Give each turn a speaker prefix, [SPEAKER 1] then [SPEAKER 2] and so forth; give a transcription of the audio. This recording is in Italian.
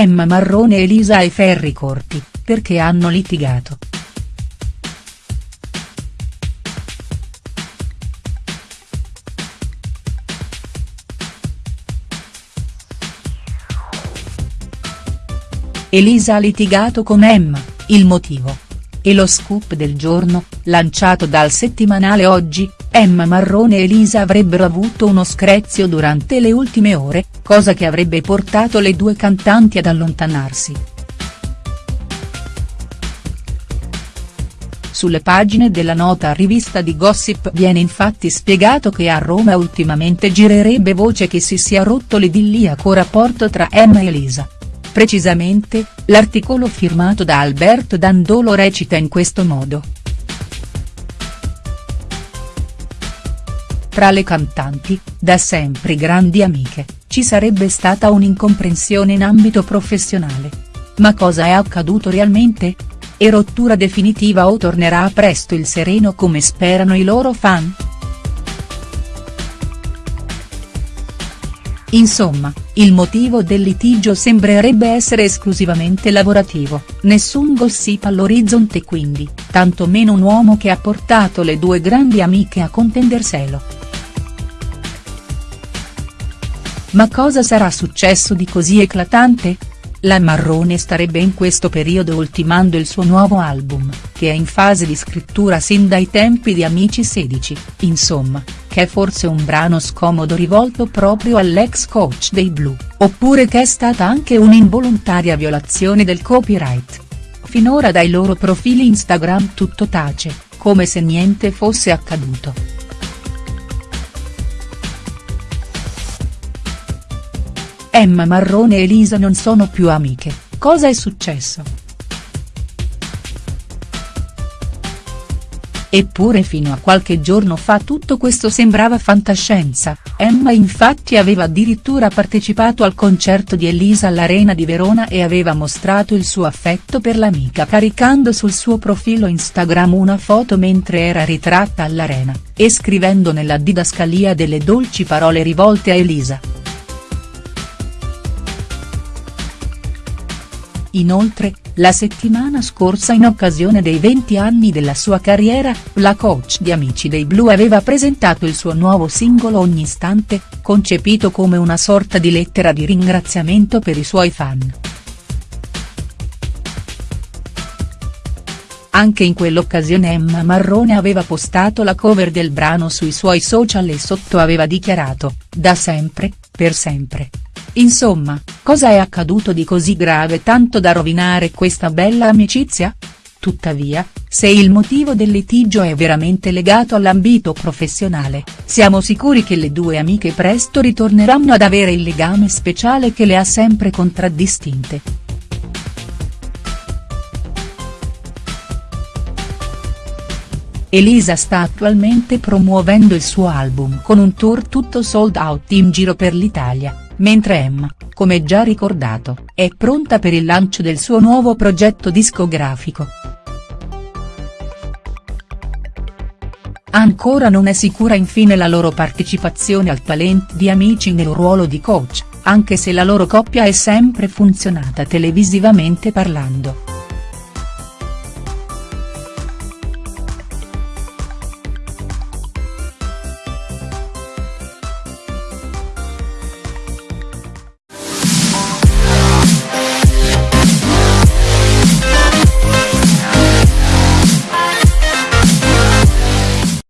[SPEAKER 1] Emma Marrone e Elisa ai ferri corti, perché hanno litigato. Elisa ha litigato con Emma, il motivo? E lo scoop del giorno, lanciato dal settimanale Oggi, Emma Marrone e Elisa avrebbero avuto uno screzio durante le ultime ore, cosa che avrebbe portato le due cantanti ad allontanarsi. Sulle pagine della nota rivista di Gossip viene infatti spiegato che a Roma ultimamente girerebbe voce che si sia rotto l'idilliaco rapporto tra Emma e Elisa. Precisamente, l'articolo firmato da Alberto Dandolo recita in questo modo. Tra le cantanti, da sempre grandi amiche, ci sarebbe stata un'incomprensione in ambito professionale. Ma cosa è accaduto realmente? E rottura definitiva o tornerà presto il sereno come sperano i loro fan?. Insomma, il motivo del litigio sembrerebbe essere esclusivamente lavorativo, nessun gossip all'orizzonte quindi, tanto meno un uomo che ha portato le due grandi amiche a contenderselo. Ma cosa sarà successo di così eclatante? La Marrone starebbe in questo periodo ultimando il suo nuovo album, che è in fase di scrittura sin dai tempi di Amici 16, insomma, che è forse un brano scomodo rivolto proprio all'ex coach dei Blu, oppure che è stata anche un'involontaria violazione del copyright. Finora dai loro profili Instagram tutto tace, come se niente fosse accaduto. Emma Marrone e Elisa non sono più amiche, cosa è successo?. Eppure fino a qualche giorno fa tutto questo sembrava fantascienza, Emma infatti aveva addirittura partecipato al concerto di Elisa all'Arena di Verona e aveva mostrato il suo affetto per l'amica caricando sul suo profilo Instagram una foto mentre era ritratta all'Arena, e scrivendo nella didascalia delle dolci parole rivolte a Elisa. Inoltre, la settimana scorsa in occasione dei 20 anni della sua carriera, la coach di Amici dei Blu aveva presentato il suo nuovo singolo Ogni istante, concepito come una sorta di lettera di ringraziamento per i suoi fan. Anche in quell'occasione Emma Marrone aveva postato la cover del brano sui suoi social e sotto aveva dichiarato, da sempre, per sempre. Insomma, cosa è accaduto di così grave tanto da rovinare questa bella amicizia? Tuttavia, se il motivo del litigio è veramente legato all'ambito professionale, siamo sicuri che le due amiche presto ritorneranno ad avere il legame speciale che le ha sempre contraddistinte. Elisa sta attualmente promuovendo il suo album con un tour tutto sold out in giro per l'Italia mentre Emma, come già ricordato, è pronta per il lancio del suo nuovo progetto discografico. Ancora non è sicura infine la loro partecipazione al talent di Amici nel ruolo di coach, anche se la loro coppia è sempre funzionata televisivamente parlando.